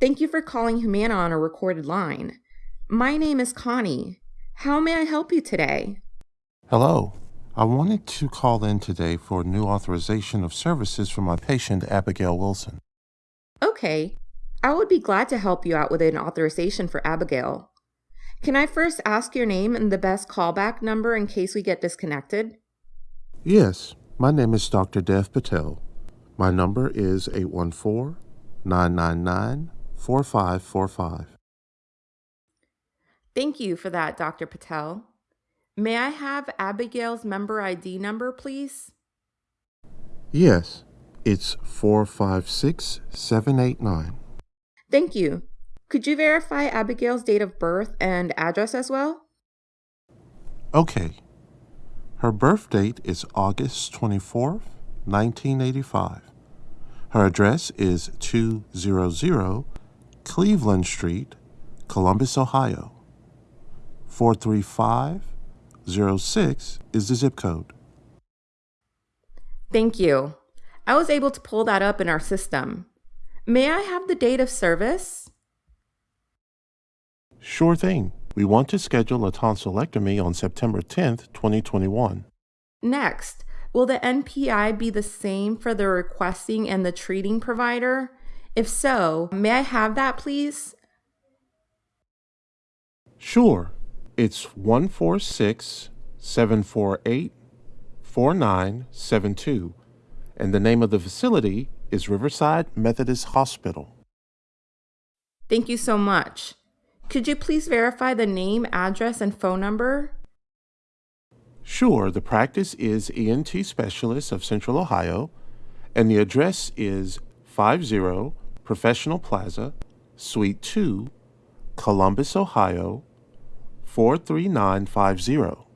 Thank you for calling Humana on a recorded line. My name is Connie. How may I help you today? Hello. I wanted to call in today for a new authorization of services for my patient, Abigail Wilson. Okay, I would be glad to help you out with an authorization for Abigail. Can I first ask your name and the best callback number in case we get disconnected? Yes, my name is Dr. Dev Patel. My number is 814 999 4545. Thank you for that, Dr. Patel. May I have Abigail's member ID number, please? Yes, it's 456789. Thank you. Could you verify Abigail's date of birth and address as well? Okay. Her birth date is August 24th, 1985. Her address is 200 Cleveland Street, Columbus, Ohio. 43506 is the zip code. Thank you. I was able to pull that up in our system. May I have the date of service? Sure thing. We want to schedule a tonsillectomy on September 10th, 2021. Next, will the NPI be the same for the requesting and the treating provider? If so, may I have that, please? Sure. It's 146 748 4972, and the name of the facility is Riverside Methodist Hospital. Thank you so much. Could you please verify the name, address, and phone number? Sure, the practice is ENT Specialist of Central Ohio, and the address is 50 Professional Plaza, Suite 2, Columbus, Ohio 43950.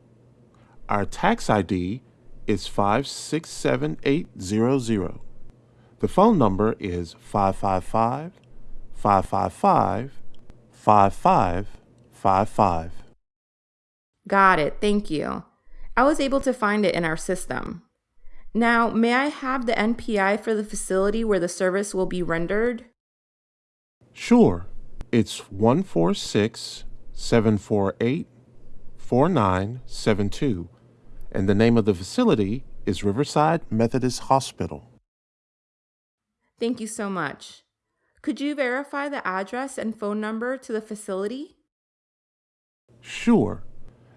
Our tax ID is 567800. The phone number is 555 555 5555. Got it. Thank you. I was able to find it in our system. Now, may I have the NPI for the facility where the service will be rendered? Sure. It's 146 748 4972, and the name of the facility is Riverside Methodist Hospital. Thank you so much. Could you verify the address and phone number to the facility? Sure.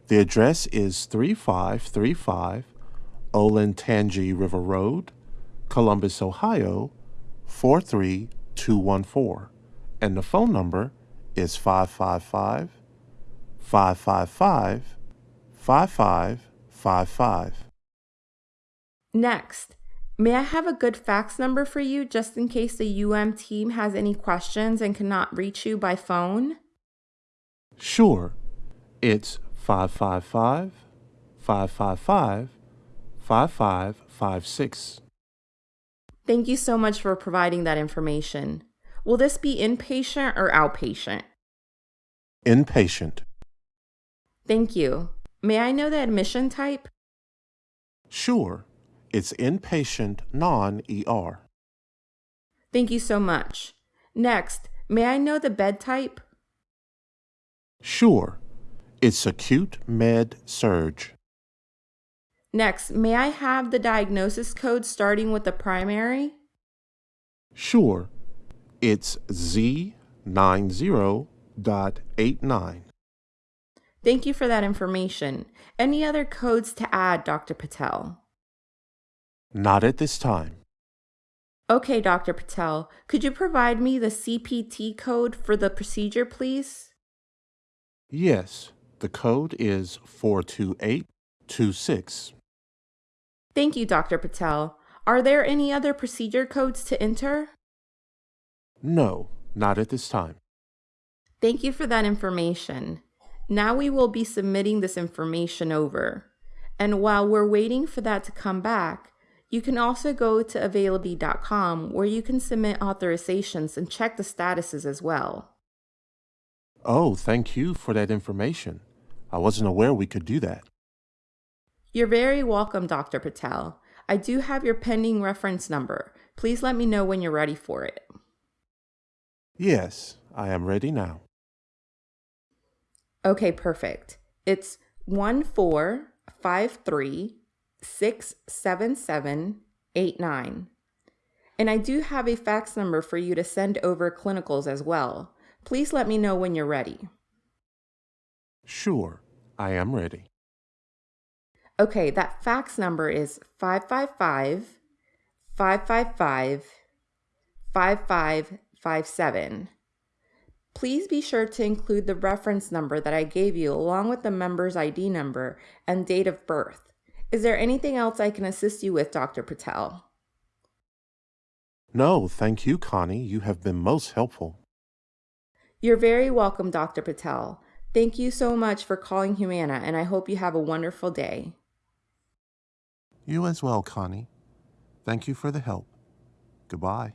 The address is 3535 Olentangy River Road, Columbus, Ohio 43214, and the phone number is 555 555 5555. Next, may I have a good fax number for you just in case the UM team has any questions and cannot reach you by phone? Sure. It's 555 555 5556. Thank you so much for providing that information. Will this be inpatient or outpatient? Inpatient. Thank you. May I know the admission type? Sure. It's inpatient non ER. Thank you so much. Next, may I know the bed type? Sure. It's acute med surg. Next, may I have the diagnosis code starting with the primary? Sure. It's Z90.89. Thank you for that information. Any other codes to add, Dr. Patel? Not at this time. Okay, Dr. Patel, could you provide me the CPT code for the procedure, please? Yes, the code is 42826. Thank you, Dr. Patel. Are there any other procedure codes to enter? No, not at this time. Thank you for that information. Now we will be submitting this information over. And while we're waiting for that to come back, you can also go to Availity.com where you can submit authorizations and check the statuses as well. Oh, thank you for that information. I wasn't aware we could do that. You're very welcome, Dr. Patel. I do have your pending reference number. Please let me know when you're ready for it. Yes, I am ready now. Okay, perfect. It's 1453 And I do have a fax number for you to send over clinicals as well. Please let me know when you're ready. Sure, I am ready. Okay, that fax number is 555 555 5557. Please be sure to include the reference number that I gave you along with the member's ID number and date of birth. Is there anything else I can assist you with, Dr. Patel? No, thank you, Connie. You have been most helpful. You're very welcome, Dr. Patel. Thank you so much for calling Humana, and I hope you have a wonderful day. You as well, Connie. Thank you for the help. Goodbye.